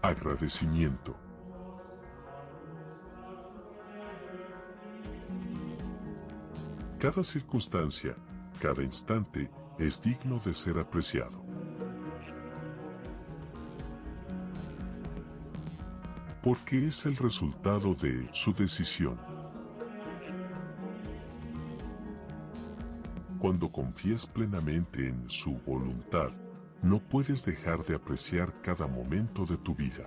Agradecimiento. Cada circunstancia, cada instante, es digno de ser apreciado. Porque es el resultado de su decisión. Cuando confías plenamente en su voluntad, no puedes dejar de apreciar cada momento de tu vida.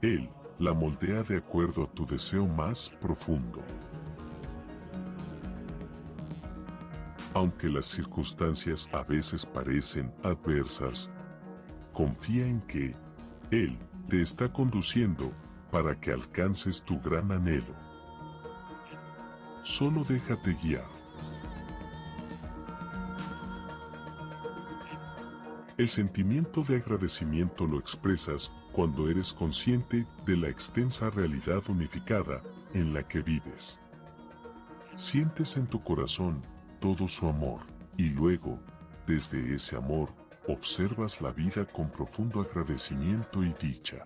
Él la moldea de acuerdo a tu deseo más profundo. Aunque las circunstancias a veces parecen adversas, confía en que Él te está conduciendo para que alcances tu gran anhelo. Solo déjate guiar. El sentimiento de agradecimiento lo expresas cuando eres consciente de la extensa realidad unificada en la que vives. Sientes en tu corazón todo su amor y luego, desde ese amor, observas la vida con profundo agradecimiento y dicha.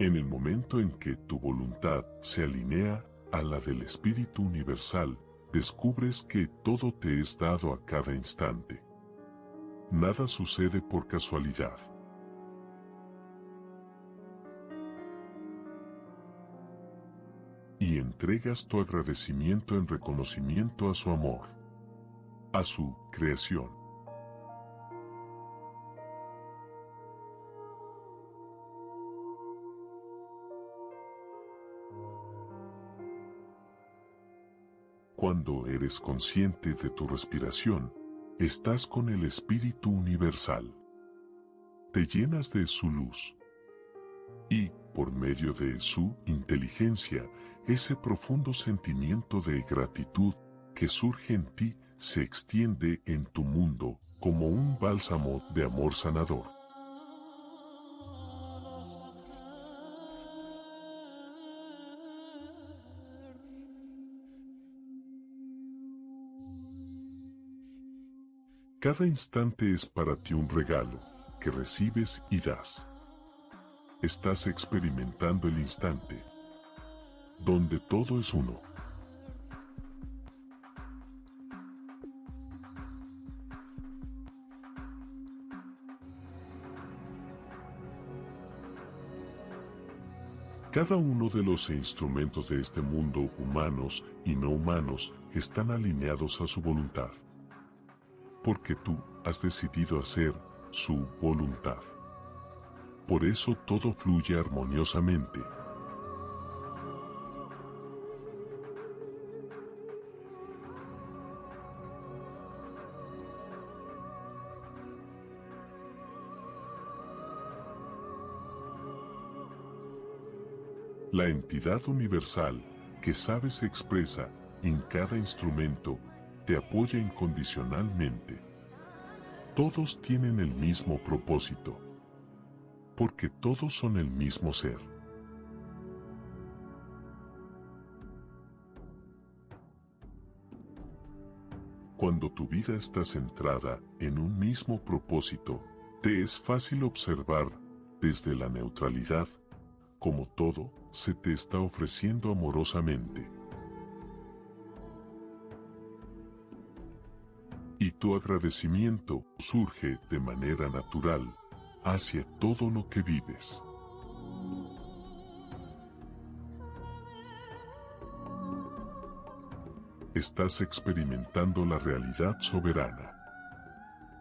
En el momento en que tu voluntad se alinea a la del Espíritu Universal, descubres que todo te es dado a cada instante. Nada sucede por casualidad. Y entregas tu agradecimiento en reconocimiento a su amor, a su creación. Cuando eres consciente de tu respiración, estás con el Espíritu Universal. Te llenas de su luz. Y, por medio de su inteligencia, ese profundo sentimiento de gratitud que surge en ti se extiende en tu mundo como un bálsamo de amor sanador. Cada instante es para ti un regalo que recibes y das. Estás experimentando el instante, donde todo es uno. Cada uno de los instrumentos de este mundo, humanos y no humanos, están alineados a su voluntad porque tú has decidido hacer su voluntad. Por eso todo fluye armoniosamente. La entidad universal que sabes se expresa en cada instrumento te apoya incondicionalmente. Todos tienen el mismo propósito. Porque todos son el mismo ser. Cuando tu vida está centrada en un mismo propósito, te es fácil observar, desde la neutralidad, como todo se te está ofreciendo amorosamente. Tu agradecimiento surge de manera natural hacia todo lo que vives. Estás experimentando la realidad soberana,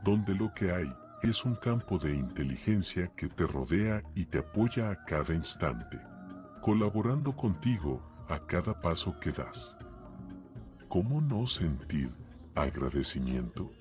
donde lo que hay es un campo de inteligencia que te rodea y te apoya a cada instante, colaborando contigo a cada paso que das. ¿Cómo no sentir agradecimiento.